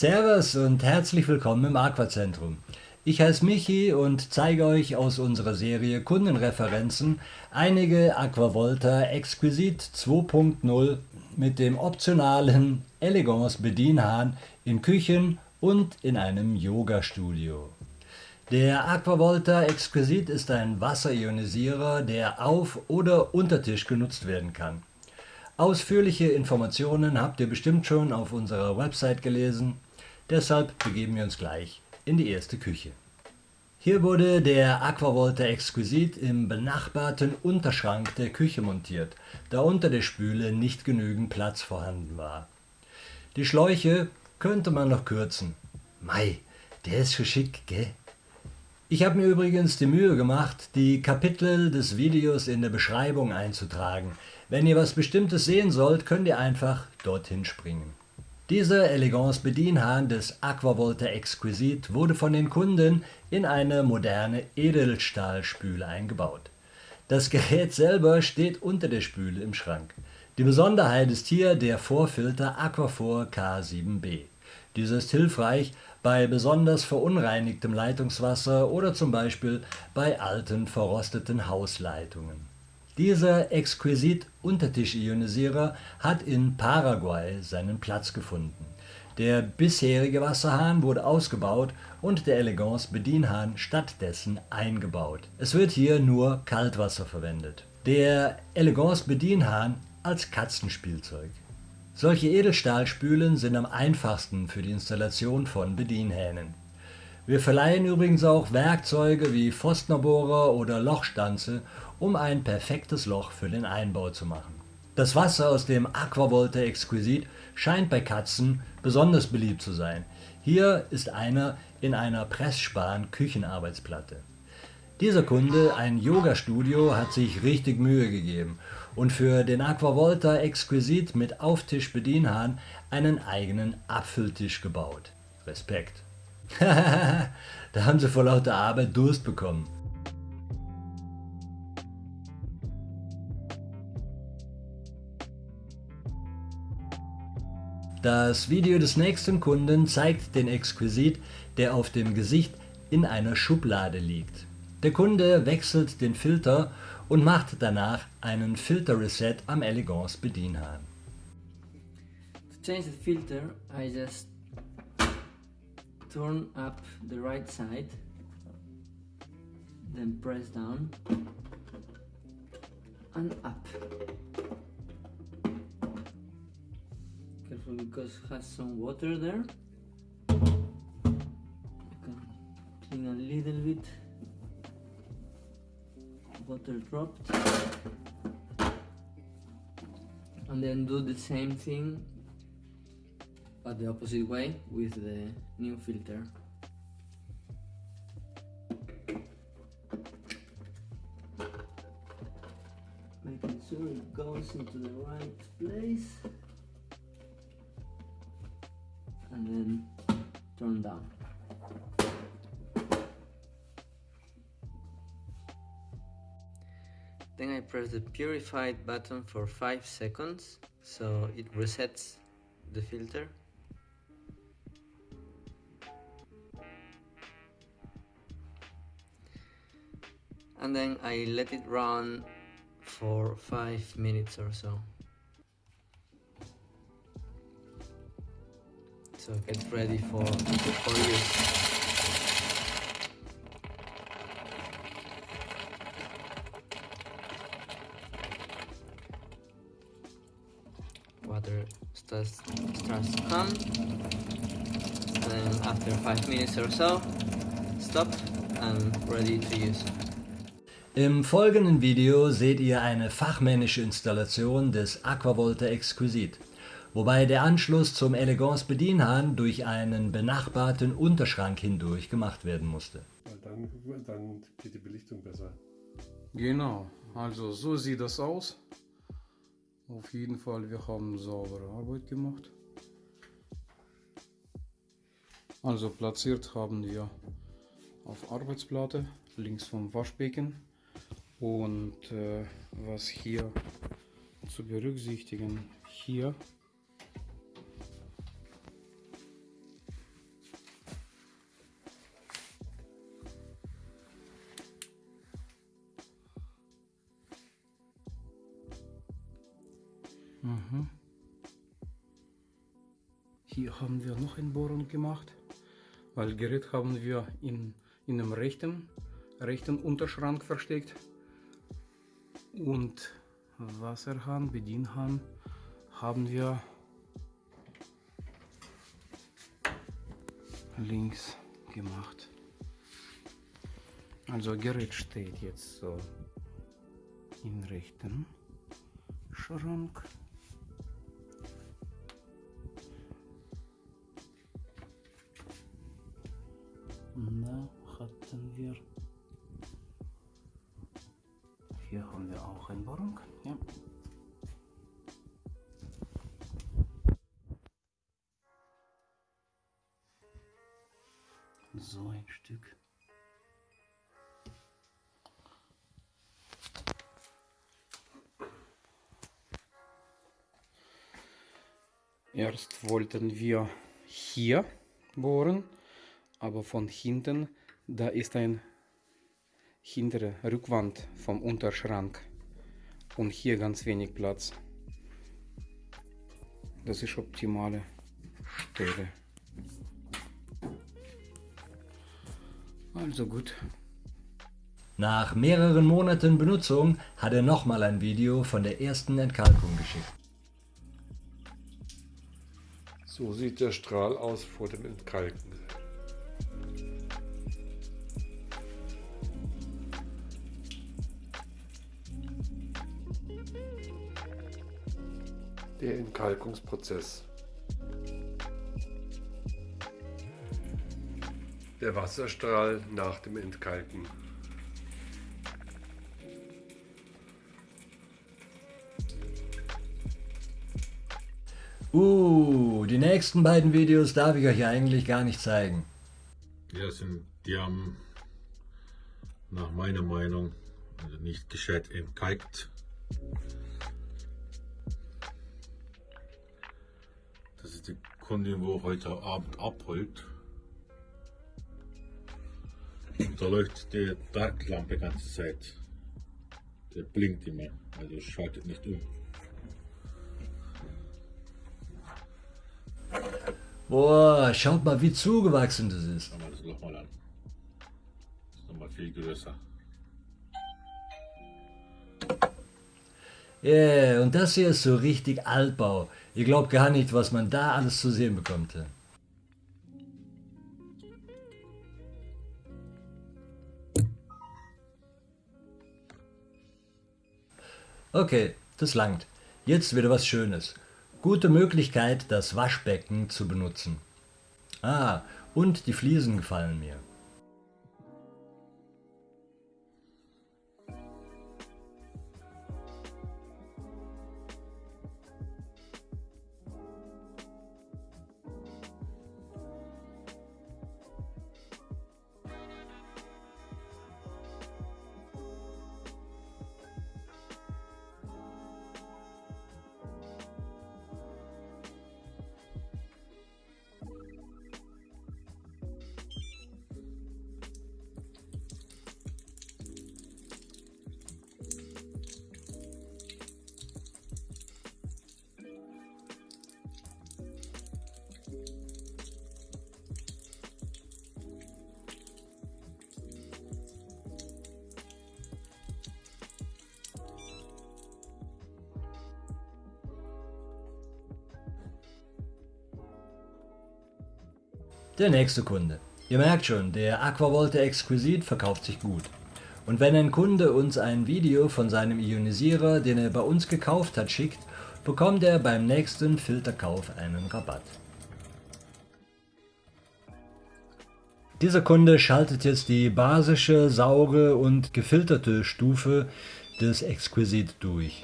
Servus und herzlich willkommen im Aquazentrum. Ich heiße Michi und zeige euch aus unserer Serie Kundenreferenzen einige Aquavolta Exquisite 2.0 mit dem optionalen Elegance Bedienhahn in Küchen und in einem Yoga-Studio. Der Aquavolta Exquisite ist ein Wasserionisierer, der auf oder unter Tisch genutzt werden kann. Ausführliche Informationen habt ihr bestimmt schon auf unserer Website gelesen, deshalb begeben wir uns gleich in die erste Küche. Hier wurde der Aquavolta Exquisite im benachbarten Unterschrank der Küche montiert, da unter der Spüle nicht genügend Platz vorhanden war. Die Schläuche könnte man noch kürzen. Mei, der ist schick, gell? Ich habe mir übrigens die Mühe gemacht, die Kapitel des Videos in der Beschreibung einzutragen. Wenn ihr was Bestimmtes sehen sollt, könnt ihr einfach dorthin springen. Dieser Elegance Bedienhahn des Aquavolta Exquisite wurde von den Kunden in eine moderne Edelstahlspüle eingebaut. Das Gerät selber steht unter der Spüle im Schrank. Die Besonderheit ist hier der Vorfilter Aquafor K7b. Dieser ist hilfreich bei besonders verunreinigtem Leitungswasser oder zum Beispiel bei alten verrosteten Hausleitungen. Dieser exquisit Untertisch-Ionisierer hat in Paraguay seinen Platz gefunden. Der bisherige Wasserhahn wurde ausgebaut und der Elegance Bedienhahn stattdessen eingebaut. Es wird hier nur Kaltwasser verwendet. Der Elegance Bedienhahn als Katzenspielzeug. Solche Edelstahlspülen sind am einfachsten für die Installation von Bedienhähnen. Wir verleihen übrigens auch Werkzeuge wie Forstnerbohrer oder Lochstanze, um ein perfektes Loch für den Einbau zu machen. Das Wasser aus dem Aquavolta Exquisit scheint bei Katzen besonders beliebt zu sein. Hier ist einer in einer Pressspan Küchenarbeitsplatte. Dieser Kunde, ein Yoga-Studio, hat sich richtig Mühe gegeben und für den Aquavolta Exquisit mit Auftisch-Bedienhahn einen eigenen Abfülltisch gebaut. Respekt. da haben sie vor lauter Arbeit Durst bekommen. Das Video des nächsten Kunden zeigt den Exquisit, der auf dem Gesicht in einer Schublade liegt. Der Kunde wechselt den Filter und macht danach einen Filter Reset am Elegance Bedienhahn. To change the filter, I just turn up the right side, then press down and up. Careful because it has some water there. You can clean a little bit water dropped and then do the same thing but the opposite way with the new filter. Making sure it goes into the right place. And then turn down. Then I press the purified button for 5 seconds so it resets the filter. And then I let it run for 5 minutes or so. So get ready for, for use. water starts, starts to come then after 5 minutes or so stop and ready to use. Im folgenden Video seht ihr eine fachmännische Installation des Aquavolta Exquisite, wobei der Anschluss zum Elegance Bedienhahn durch einen benachbarten Unterschrank hindurch gemacht werden musste. Dann, dann geht die Belichtung besser. Genau, also so sieht das aus. Auf jeden Fall, wir haben saubere Arbeit gemacht. Also platziert haben wir auf Arbeitsplatte links vom Waschbecken und äh, was hier zu berücksichtigen, hier Mhm. Hier haben wir noch eine Bohrung gemacht, weil Gerät haben wir in, in dem rechten, rechten Unterschrank versteckt und Wasserhahn, Bedienhahn haben wir links gemacht. Also Gerät steht jetzt so im rechten Schrank. Da hatten wir. Hier haben wir auch eine Bohrung. Ja. So ein Stück. Erst wollten wir hier bohren, aber von hinten, da ist ein hintere Rückwand vom Unterschrank und hier ganz wenig Platz. Das ist optimale Stelle. Also gut. Nach mehreren Monaten Benutzung hat er nochmal ein Video von der ersten Entkalkung geschickt. So sieht der Strahl aus vor dem Entkalken. Der Entkalkungsprozess. Der Wasserstrahl nach dem Entkalken. Uh, die nächsten beiden Videos darf ich euch eigentlich gar nicht zeigen. Ja, sind, die haben nach meiner Meinung also nicht gescheit entkalkt. Kundin, wo heute Abend abholt. Und da läuft die Dartlampe die ganze Zeit. Der blinkt immer, also schaltet nicht um. Boah, schaut mal, wie zugewachsen das ist. Schau mal das Loch mal an. Das ist nochmal viel größer. Yeah, und das hier ist so richtig Altbau. Ihr glaubt gar nicht, was man da alles zu sehen bekommt. Okay, das langt. Jetzt wieder was Schönes. Gute Möglichkeit, das Waschbecken zu benutzen. Ah, und die Fliesen gefallen mir. Der nächste Kunde. Ihr merkt schon, der Aquavolte Exquisit verkauft sich gut. Und wenn ein Kunde uns ein Video von seinem Ionisierer, den er bei uns gekauft hat, schickt, bekommt er beim nächsten Filterkauf einen Rabatt. Dieser Kunde schaltet jetzt die basische, saure und gefilterte Stufe des Exquisit durch.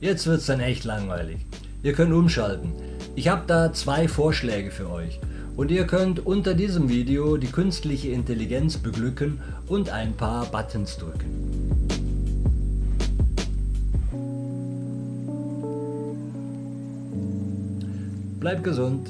Jetzt wird's dann echt langweilig. Ihr könnt umschalten. Ich habe da zwei Vorschläge für euch. Und ihr könnt unter diesem Video die künstliche Intelligenz beglücken und ein paar Buttons drücken. Bleibt gesund.